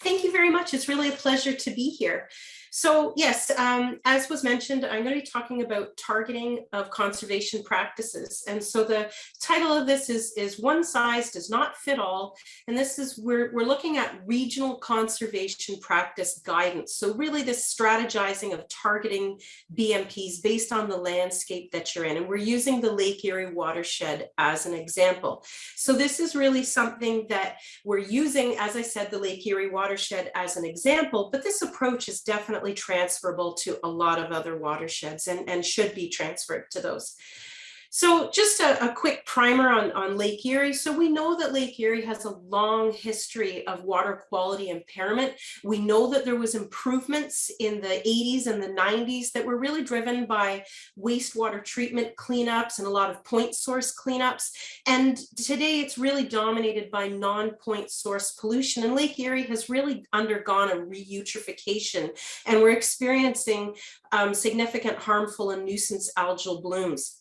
Thank you very much. It's really a pleasure to be here. So yes, um, as was mentioned, I'm going to be talking about targeting of conservation practices. And so the title of this is, is One Size Does Not Fit All. And this is, we're, we're looking at regional conservation practice guidance. So really this strategizing of targeting BMPs based on the landscape that you're in. And we're using the Lake Erie watershed as an example. So this is really something that we're using, as I said, the Lake Erie watershed as an example, but this approach is definitely definitely transferable to a lot of other watersheds and, and should be transferred to those. So just a, a, quick primer on, on Lake Erie. So we know that Lake Erie has a long history of water quality impairment. We know that there was improvements in the 80s and the 90s that were really driven by wastewater treatment cleanups and a lot of point source cleanups. And today it's really dominated by non-point source pollution. And Lake Erie has really undergone a reeutrophication and we're experiencing um, significant harmful and nuisance algal blooms.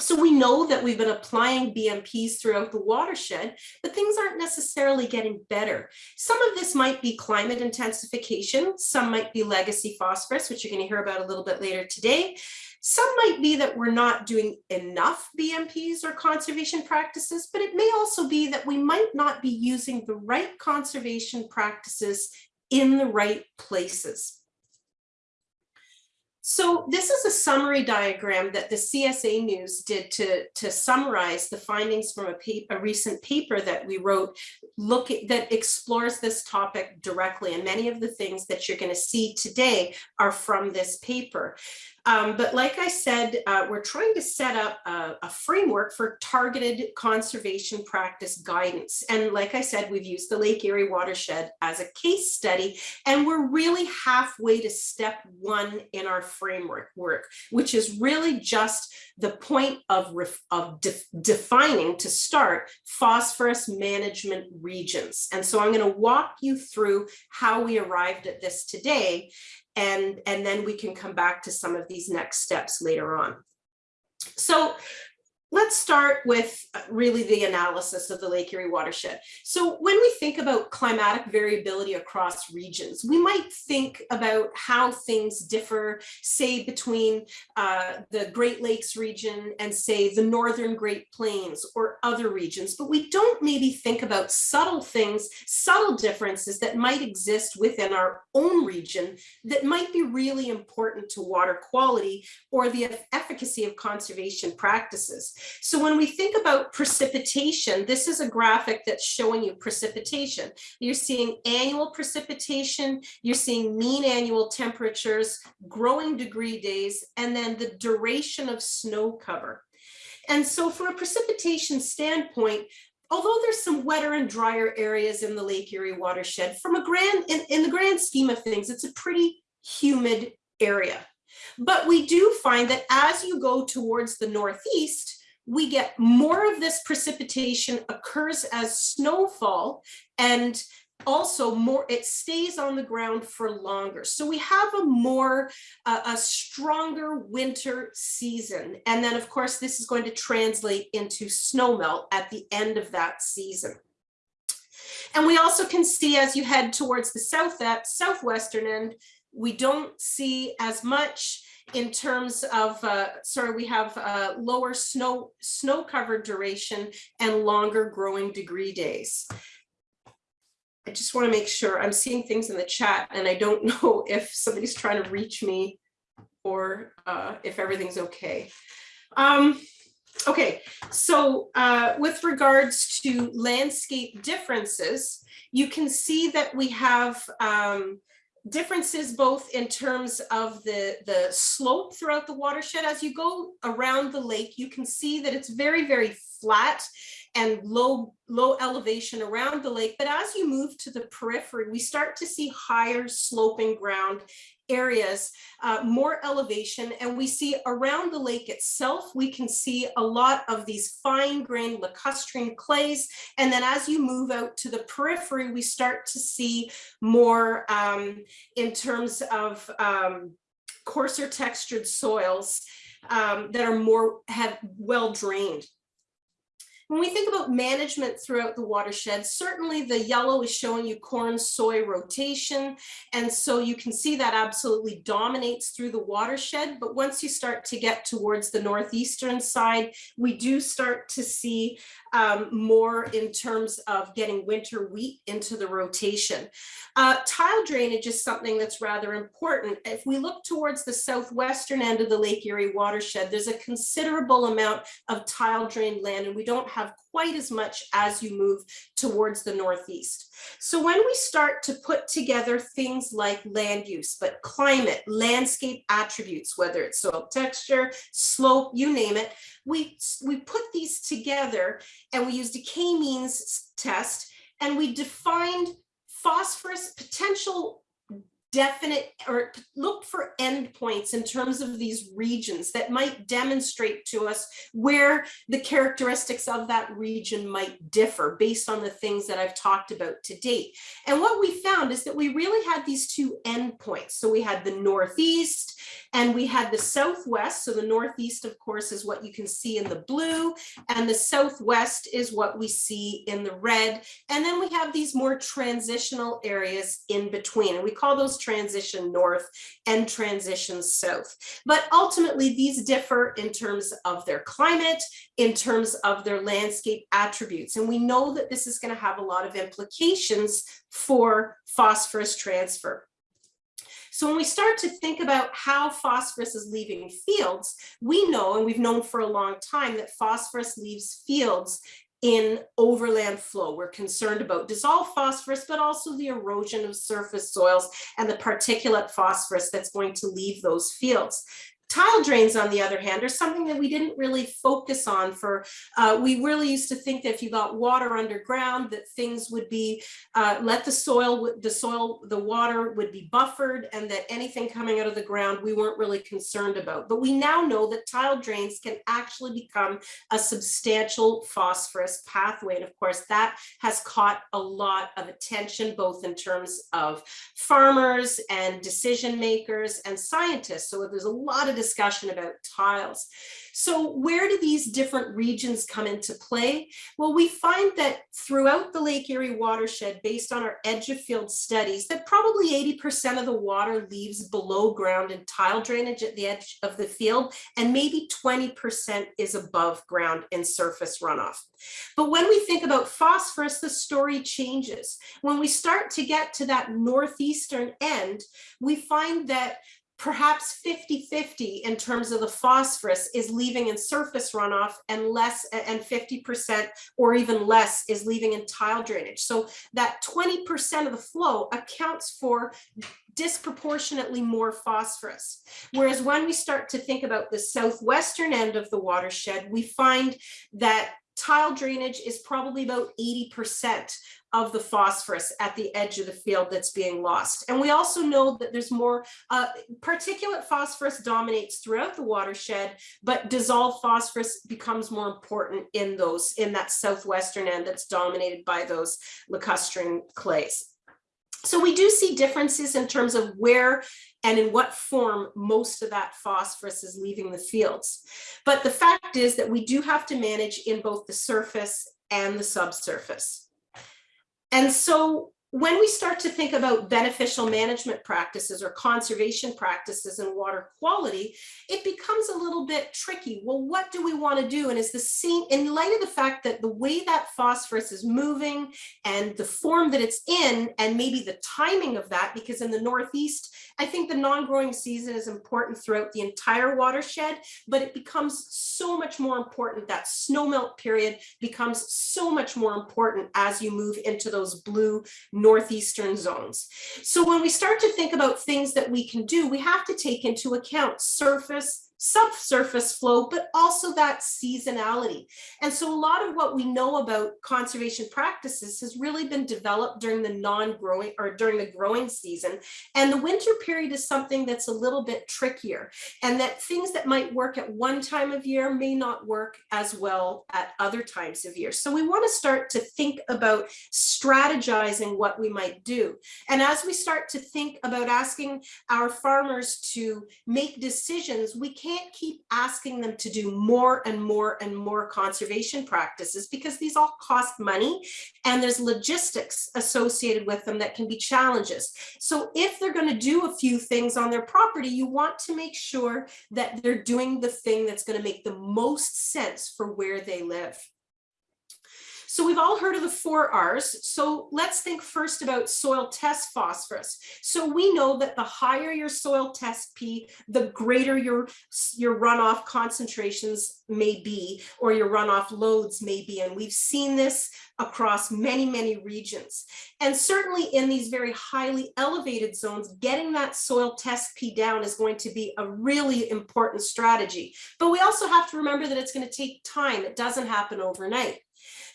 So we know that we've been applying BMPs throughout the watershed, but things aren't necessarily getting better. Some of this might be climate intensification, some might be legacy phosphorus, which you're going to hear about a little bit later today. Some might be that we're not doing enough BMPs or conservation practices, but it may also be that we might not be using the right conservation practices in the right places. So this is a summary diagram that the CSA News did to, to summarize the findings from a, a recent paper that we wrote look at, that explores this topic directly. And many of the things that you're going to see today are from this paper. Um, but like I said, uh, we're trying to set up a, a, framework for targeted conservation practice guidance. And like I said, we've used the Lake Erie watershed as a case study, and we're really halfway to step one in our framework work, which is really just the point of, of de defining to start phosphorus management regions. And so I'm going to walk you through how we arrived at this today and, and then we can come back to some of these next steps later on. So Let's start with uh, really the analysis of the Lake Erie watershed. So when we think about climatic variability across regions, we might think about how things differ, say, between uh, the Great Lakes region and say the Northern Great Plains or other regions, but we don't maybe think about subtle things, subtle differences that might exist within our own region that might be really important to water quality or the efficacy of conservation practices. So when we think about precipitation, this is a graphic that's showing you precipitation. You're seeing annual precipitation, you're seeing mean annual temperatures, growing degree days, and then the duration of snow cover. And so for a precipitation standpoint, although there's some wetter and drier areas in the Lake Erie watershed, from a grand, in, in the grand scheme of things, it's a pretty humid area. But we do find that as you go towards the northeast, we get more of this precipitation occurs as snowfall and also more it stays on the ground for longer. So we have a more uh, a stronger winter season. And then of course this is going to translate into snowmelt at the end of that season. And we also can see as you head towards the south at southwestern end we don't see as much in terms of, uh, sorry, we have uh, lower snow, snow cover duration and longer growing degree days. I just want to make sure I'm seeing things in the chat and I don't know if somebody's trying to reach me or uh, if everything's okay. Um, okay, so uh, with regards to landscape differences, you can see that we have um, differences both in terms of the, the slope throughout the watershed. As you go around the lake, you can see that it's very, very flat and low, low elevation around the lake. But as you move to the periphery, we start to see higher sloping ground areas, uh, more elevation, and we see around the lake itself, we can see a lot of these fine-grained lacustrine clays, and then as you move out to the periphery, we start to see more um, in terms of um, coarser textured soils um, that are more have well drained. When we think about management throughout the watershed, certainly the yellow is showing you corn soy rotation. And so you can see that absolutely dominates through the watershed. But once you start to get towards the northeastern side, we do start to see um, more in terms of getting winter wheat into the rotation. Uh, tile drainage is something that's rather important. If we look towards the southwestern end of the Lake Erie watershed, there's a considerable amount of tile drained land and we don't have quite as much as you move towards the northeast. So when we start to put together things like land use, but climate, landscape attributes, whether it's soil texture, slope, you name it, we, we put these together and we used a k-means test and we defined phosphorus potential definite or look for endpoints in terms of these regions that might demonstrate to us where the characteristics of that region might differ based on the things that I've talked about to date. And what we found is that we really had these two endpoints. So we had the Northeast and we had the Southwest. So the Northeast, of course, is what you can see in the blue and the Southwest is what we see in the red. And then we have these more transitional areas in between and we call those transition north and transition south. But ultimately, these differ in terms of their climate, in terms of their landscape attributes. And we know that this is going to have a lot of implications for phosphorus transfer. So when we start to think about how phosphorus is leaving fields, we know, and we've known for a long time, that phosphorus leaves fields in overland flow. We're concerned about dissolved phosphorus, but also the erosion of surface soils and the particulate phosphorus that's going to leave those fields. Tile drains, on the other hand, are something that we didn't really focus on for, uh, we really used to think that if you got water underground, that things would be, uh, let the soil, the soil, the water would be buffered and that anything coming out of the ground, we weren't really concerned about. But we now know that tile drains can actually become a substantial phosphorus pathway. And of course, that has caught a lot of attention, both in terms of farmers and decision makers and scientists. So there's a lot of discussion about tiles. So where do these different regions come into play? Well, we find that throughout the Lake Erie watershed, based on our edge of field studies, that probably 80% of the water leaves below ground in tile drainage at the edge of the field, and maybe 20% is above ground in surface runoff. But when we think about phosphorus, the story changes. When we start to get to that northeastern end, we find that perhaps 50-50 in terms of the phosphorus is leaving in surface runoff and less and 50% or even less is leaving in tile drainage. So that 20% of the flow accounts for disproportionately more phosphorus. Whereas when we start to think about the southwestern end of the watershed, we find that tile drainage is probably about 80% of the phosphorus at the edge of the field that's being lost. And we also know that there's more uh, particulate phosphorus dominates throughout the watershed, but dissolved phosphorus becomes more important in those in that southwestern end that's dominated by those lacustrine clays. So we do see differences in terms of where and in what form most of that phosphorus is leaving the fields. But the fact is that we do have to manage in both the surface and the subsurface. And so when we start to think about beneficial management practices or conservation practices and water quality, it becomes a little bit tricky. Well, what do we want to do? And is the same in light of the fact that the way that phosphorus is moving and the form that it's in, and maybe the timing of that, because in the Northeast, I think the non-growing season is important throughout the entire watershed, but it becomes so much more important. That snowmelt period becomes so much more important as you move into those blue northeastern zones. So when we start to think about things that we can do, we have to take into account surface, subsurface flow, but also that seasonality. And so a lot of what we know about conservation practices has really been developed during the non-growing or during the growing season. And the winter period is something that's a little bit trickier and that things that might work at one time of year may not work as well at other times of year. So we want to start to think about strategizing what we might do. And as we start to think about asking our farmers to make decisions, we can't keep asking them to do more and more and more conservation practices because these all cost money and there's logistics associated with them that can be challenges. So if they're going to do a few things on their property, you want to make sure that they're doing the thing that's going to make the most sense for where they live. So we've all heard of the four R's. So let's think first about soil test phosphorus. So we know that the higher your soil test P, the greater your, your runoff concentrations may be, or your runoff loads may be. And we've seen this across many, many regions. And certainly in these very highly elevated zones, getting that soil test P down is going to be a really important strategy. But we also have to remember that it's going to take time. It doesn't happen overnight.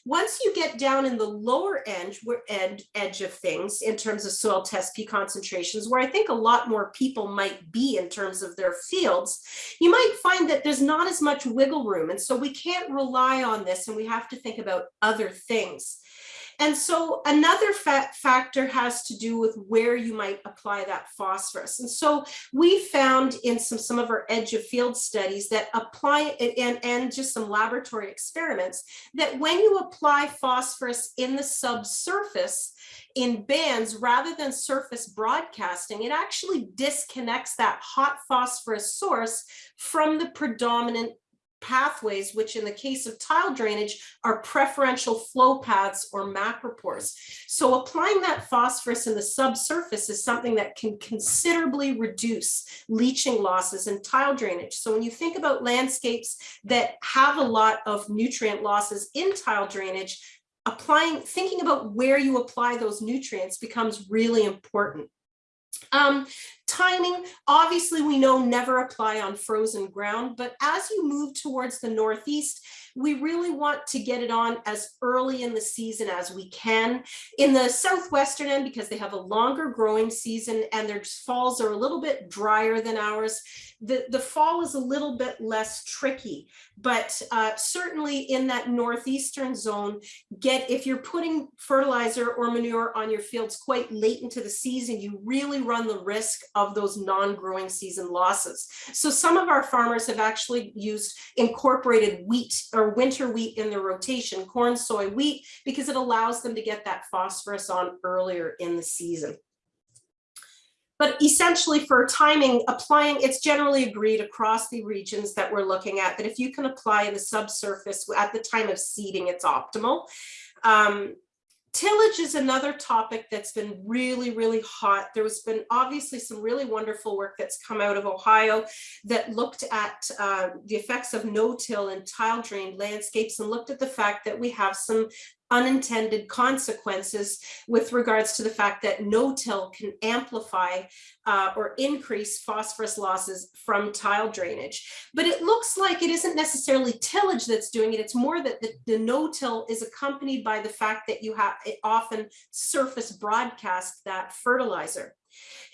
Once you get down in the lower edge, edge of things in terms of soil test P concentrations, where I think a lot more people might be in terms of their fields, you might find that there's not as much wiggle room. And so we can't rely on this and we have to think about other things. And so another fa factor has to do with where you might apply that phosphorus. And so we found in some, some of our edge of field studies that apply and, and just some laboratory experiments that when you apply phosphorus in the subsurface in bands rather than surface broadcasting, it actually disconnects that hot phosphorus source from the predominant pathways, which in the case of tile drainage are preferential flow paths or macropores. So applying that phosphorus in the subsurface is something that can considerably reduce leaching losses in tile drainage. So when you think about landscapes that have a lot of nutrient losses in tile drainage, applying, thinking about where you apply those nutrients becomes really important. Um, timing, obviously we know never apply on frozen ground, but as you move towards the Northeast, we really want to get it on as early in the season as we can. In the southwestern end, because they have a longer growing season and their falls are a little bit drier than ours, the, the fall is a little bit less tricky, but uh, certainly in that northeastern zone, get if you're putting fertilizer or manure on your fields quite late into the season, you really run the risk of those non-growing season losses. So some of our farmers have actually used incorporated wheat or winter wheat in their rotation, corn, soy, wheat, because it allows them to get that phosphorus on earlier in the season. But essentially for timing, applying, it's generally agreed across the regions that we're looking at that if you can apply the subsurface at the time of seeding, it's optimal. Um, Tillage is another topic that's been really, really hot. There's been obviously some really wonderful work that's come out of Ohio that looked at uh, the effects of no-till and tile drained landscapes and looked at the fact that we have some unintended consequences with regards to the fact that no-till can amplify uh, or increase phosphorus losses from tile drainage. But it looks like it isn't necessarily tillage that's doing it. It's more that the, the no-till is accompanied by the fact that you have often surface broadcast that fertilizer.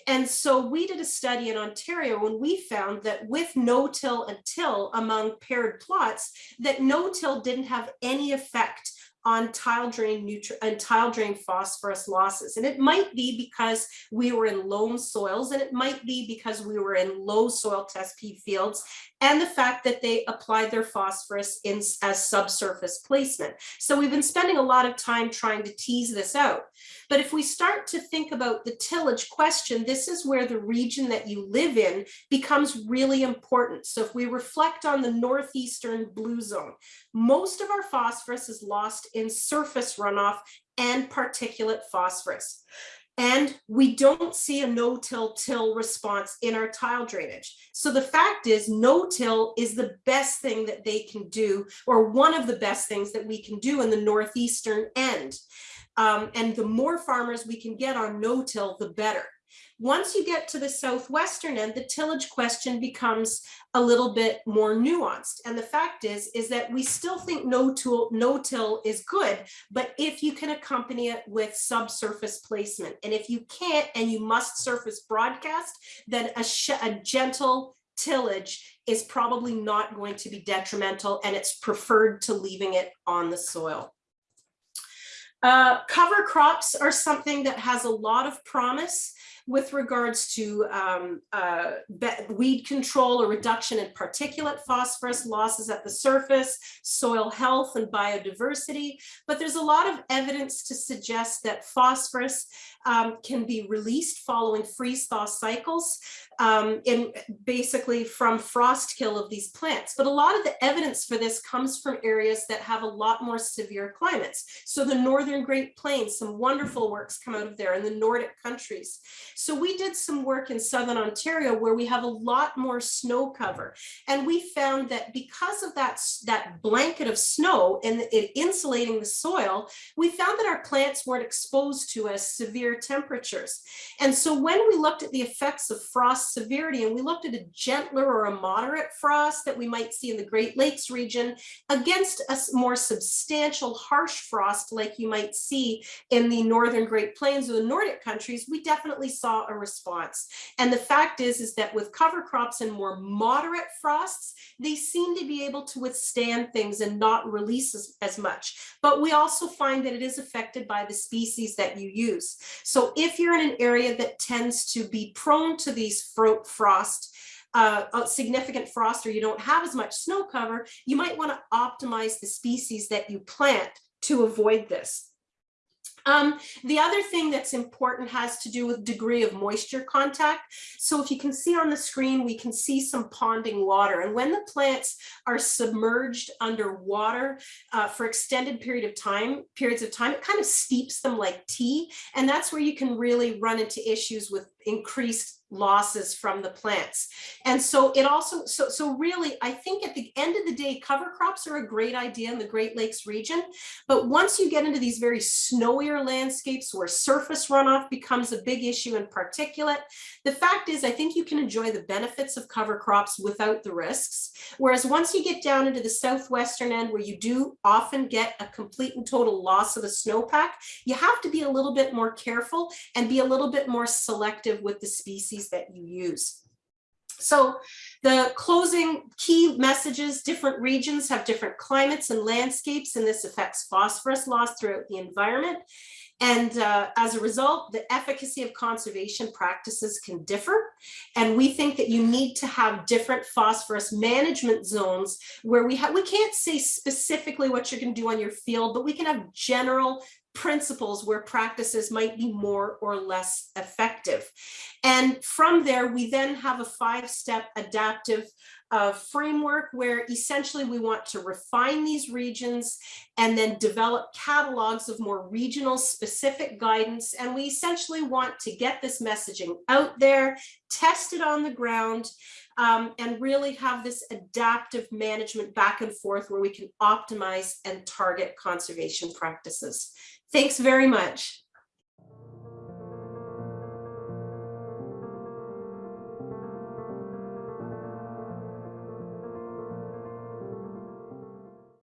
And so we did a study in Ontario and we found that with no-till and till among paired plots, that no-till didn't have any effect on tile drain nutri and tile drain phosphorus losses. And it might be because we were in loam soils and it might be because we were in low soil test P fields and the fact that they applied their phosphorus in as subsurface placement. So we've been spending a lot of time trying to tease this out. But if we start to think about the tillage question, this is where the region that you live in becomes really important. So if we reflect on the northeastern blue zone, most of our phosphorus is lost in surface runoff and particulate phosphorus. And we don't see a no-till till response in our tile drainage. So the fact is no-till is the best thing that they can do, or one of the best things that we can do in the northeastern end. Um, and the more farmers we can get on no-till, the better. Once you get to the southwestern end, the tillage question becomes a little bit more nuanced. And the fact is, is that we still think no tool, no till is good, but if you can accompany it with subsurface placement, and if you can't and you must surface broadcast, then a, a gentle tillage is probably not going to be detrimental and it's preferred to leaving it on the soil. Uh, cover crops are something that has a lot of promise with regards to um, uh, weed control or reduction in particulate phosphorus losses at the surface, soil health and biodiversity. But there's a lot of evidence to suggest that phosphorus um, can be released following freeze thaw cycles um, in basically from frost kill of these plants. But a lot of the evidence for this comes from areas that have a lot more severe climates. So the Northern Great Plains, some wonderful works come out of there in the Nordic countries. So we did some work in Southern Ontario where we have a lot more snow cover. And we found that because of that, that blanket of snow and it insulating the soil, we found that our plants weren't exposed to as severe temperatures. And so when we looked at the effects of frost severity and we looked at a gentler or a moderate frost that we might see in the Great Lakes region against a more substantial harsh frost like you might see in the northern Great Plains or the Nordic countries, we definitely saw a response. And the fact is, is that with cover crops and more moderate frosts, they seem to be able to withstand things and not release as, as much. But we also find that it is affected by the species that you use. So if you're in an area that tends to be prone to these frost, uh, significant frost or you don't have as much snow cover, you might want to optimize the species that you plant to avoid this. Um, the other thing that's important has to do with degree of moisture contact. So if you can see on the screen, we can see some ponding water. And when the plants are submerged under water uh, for extended period of time, periods of time, it kind of steeps them like tea. And that's where you can really run into issues with increased losses from the plants. And so it also, so, so really, I think at the end of the day, cover crops are a great idea in the Great Lakes region. But once you get into these very snowier landscapes where surface runoff becomes a big issue in particulate, the fact is, I think you can enjoy the benefits of cover crops without the risks. Whereas once you get down into the southwestern end where you do often get a complete and total loss of a snowpack, you have to be a little bit more careful and be a little bit more selective with the species that you use. So the closing key messages, different regions have different climates and landscapes, and this affects phosphorus loss throughout the environment. And uh, as a result, the efficacy of conservation practices can differ. And we think that you need to have different phosphorus management zones where we have, we can't say specifically what you're gonna do on your field, but we can have general principles where practices might be more or less effective. And from there, we then have a five-step adaptive uh, framework where essentially we want to refine these regions and then develop catalogs of more regional specific guidance. And we essentially want to get this messaging out there, test it on the ground, um, and really have this adaptive management back and forth where we can optimize and target conservation practices. Thanks very much.